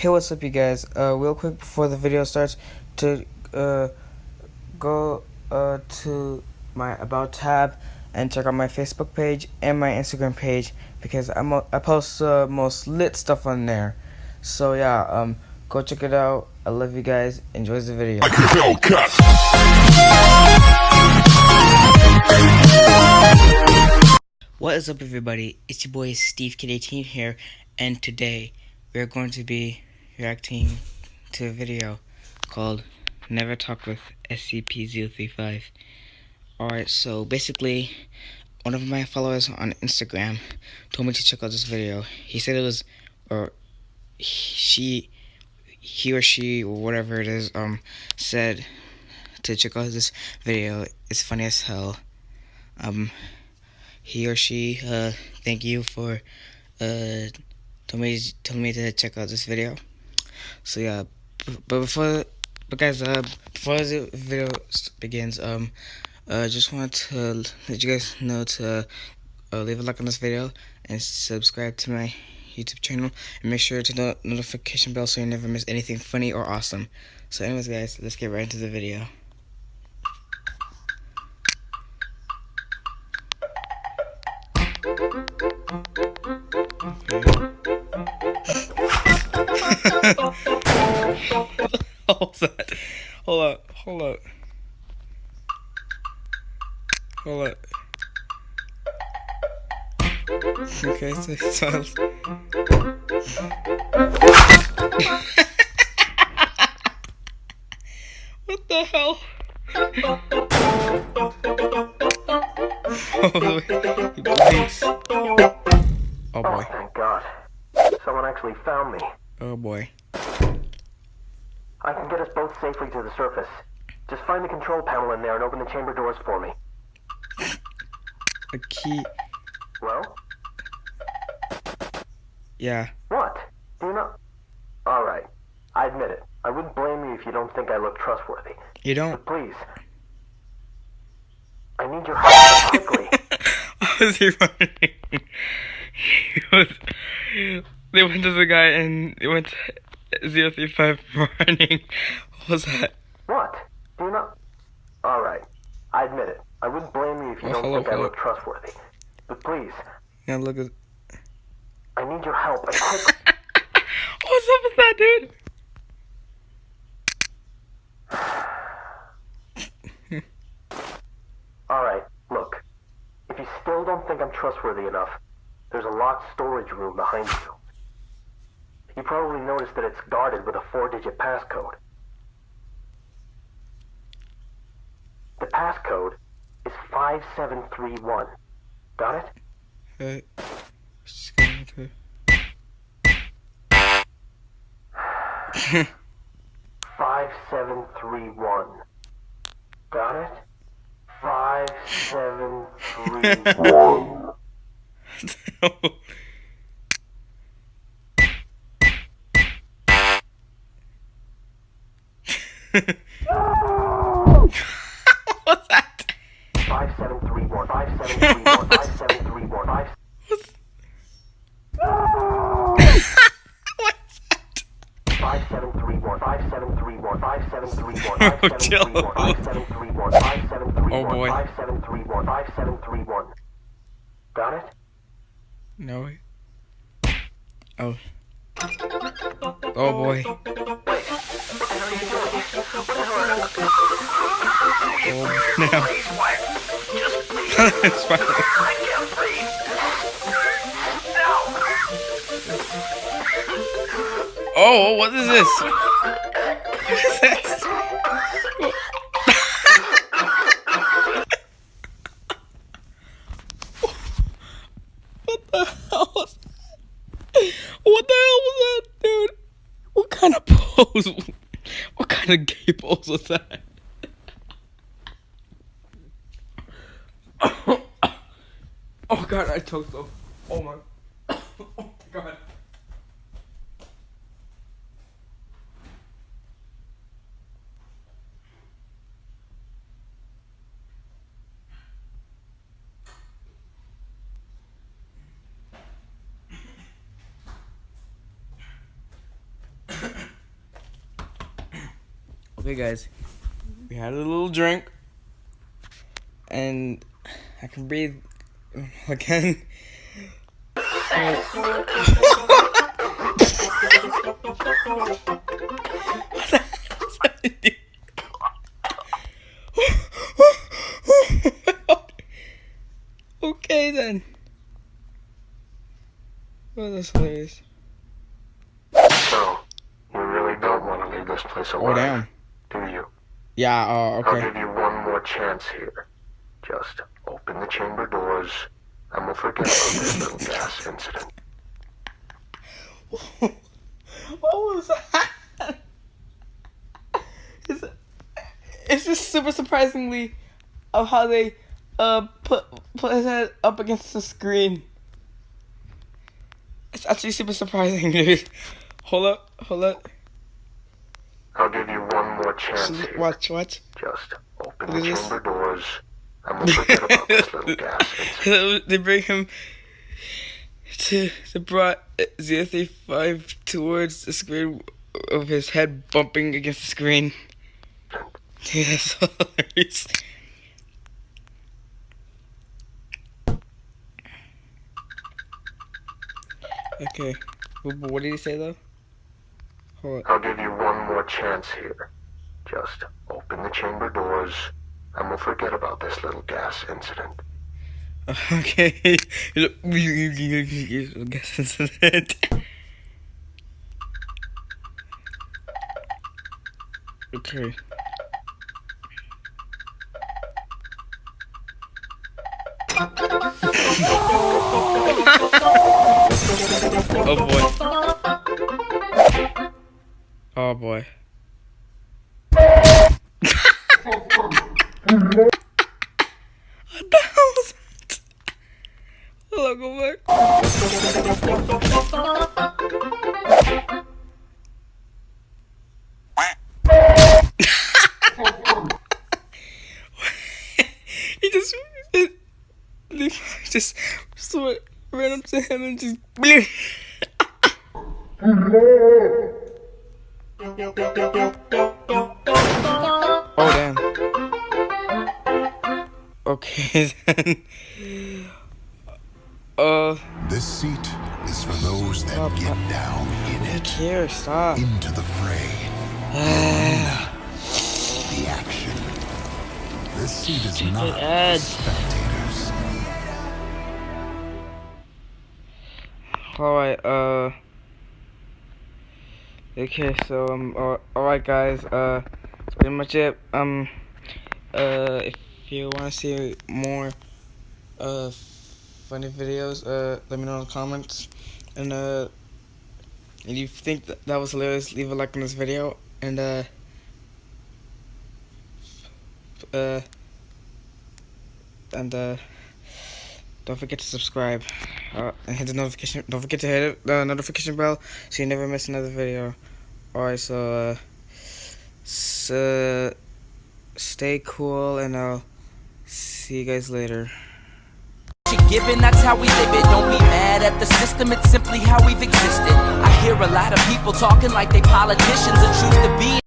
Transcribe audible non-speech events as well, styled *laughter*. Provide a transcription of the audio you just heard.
Hey, what's up, you guys? Uh, real quick before the video starts, to uh, go uh, to my About tab and check out my Facebook page and my Instagram page because I'm a, I post uh, most lit stuff on there. So yeah, um, go check it out. I love you guys. Enjoy the video. What is up, everybody? It's your boy Steve Kid 18 here, and today we are going to be reacting to a video called Never Talk with SCP-035. Alright, so basically, one of my followers on Instagram told me to check out this video. He said it was, or she, he or she, or whatever it is, um, said to check out this video. It's funny as hell. Um, he or she, uh, thank you for, uh, told me, told me to check out this video. So yeah, but before, but guys, uh, before the video begins, um, uh, just want to let you guys know to uh, leave a like on this video and subscribe to my YouTube channel and make sure to the notification bell so you never miss anything funny or awesome. So anyways guys, let's get right into the video. Okay, so, so *laughs* What the hell? *laughs* oh boy. Oh, thank God. Someone actually found me. Oh boy. I can get us both safely to the surface. Just find the control panel in there and open the chamber doors for me. A key. Well? Yeah. What? Do you not? Alright. I admit it. I wouldn't blame you if you don't think I look trustworthy. You don't. But please. I need your help quickly. *laughs* Was he running? he was. They went to the guy and they went to 035 running. What was that? What? Do you not? Alright. I admit it. I wouldn't blame you if you Well, don't hello, think I look trustworthy. But please, Yeah, look at. I need your help and quickly. *laughs* What's up with that, dude? *sighs* Alright, look. If you still don't think I'm trustworthy enough, there's a locked storage room behind you. You probably noticed that it's guarded with a four-digit passcode. The passcode is 5731. Got it? Hey. Just going to. *laughs* 5731. Got it? 5731. *laughs* What's *laughs* 5731. Oh, chill. 5731. 5731. Oh, boy. 5731. 5731. Got it? No. Oh. Oh boy. Oh no. *laughs* it's fine. Oh, what is this? What the hell was that? What the hell was that, dude? What kind of pose? What kind of gay pose was that? *coughs* Oh god, I choked up. Oh my. Oh *coughs* my god. Okay, guys, we had a little drink, and I can breathe again. okay then. Oh, that's hilarious. So, you really don't want to leave this place Oh, alive, damn. Do you? Yeah, uh, I'll give you one more chance here. Just open the chamber doors, and we'll forget about this *laughs* little gas incident. *laughs* what was that? It's, it's just super surprisingly of how they uh put put his head up against the screen. It's actually super surprising, dude. Hold up, hold up. I'll give you one more chance here. Watch, watch. Just open the this. chamber doors, and we'll forget about this *laughs* little gas they bring him to they brought zero three five towards the screen of his head bumping against the screen. Dude, that's hilarious. Okay, what, did he say though? Hold I'll give you one more chance here. Just open the chamber doors, and we'll forget about this little gas incident. *laughs* Okay, *laughs* guess incident. Okay. *laughs* Oh boy. Oh boy. What the hell was that? Hold on, go back. he just, just, just ran up to him and just. Oh damn. Okay *laughs* then. Uh, This seat is for those that Oh, get down in it, here, stop. into the fray, *sighs* the action. This seat is not for spectators. Alright, uh. Okay, so, um, alright, guys, uh, that's pretty much it. Um, uh, if you want to see more, uh, funny videos, uh, let me know in the comments. And, uh, if you think that, that was hilarious, leave a like on this video. And, uh, uh, and, uh, don't forget to subscribe. Uh, and hit the notification. Don't forget to hit the notification bell so you never miss another video. Alright, so uh, s- uh, stay cool, and I'll see you guys later. Given, that's how we live it. Don't be mad at the system, it's simply how we've existed. I hear a lot of people talking like they politicians to be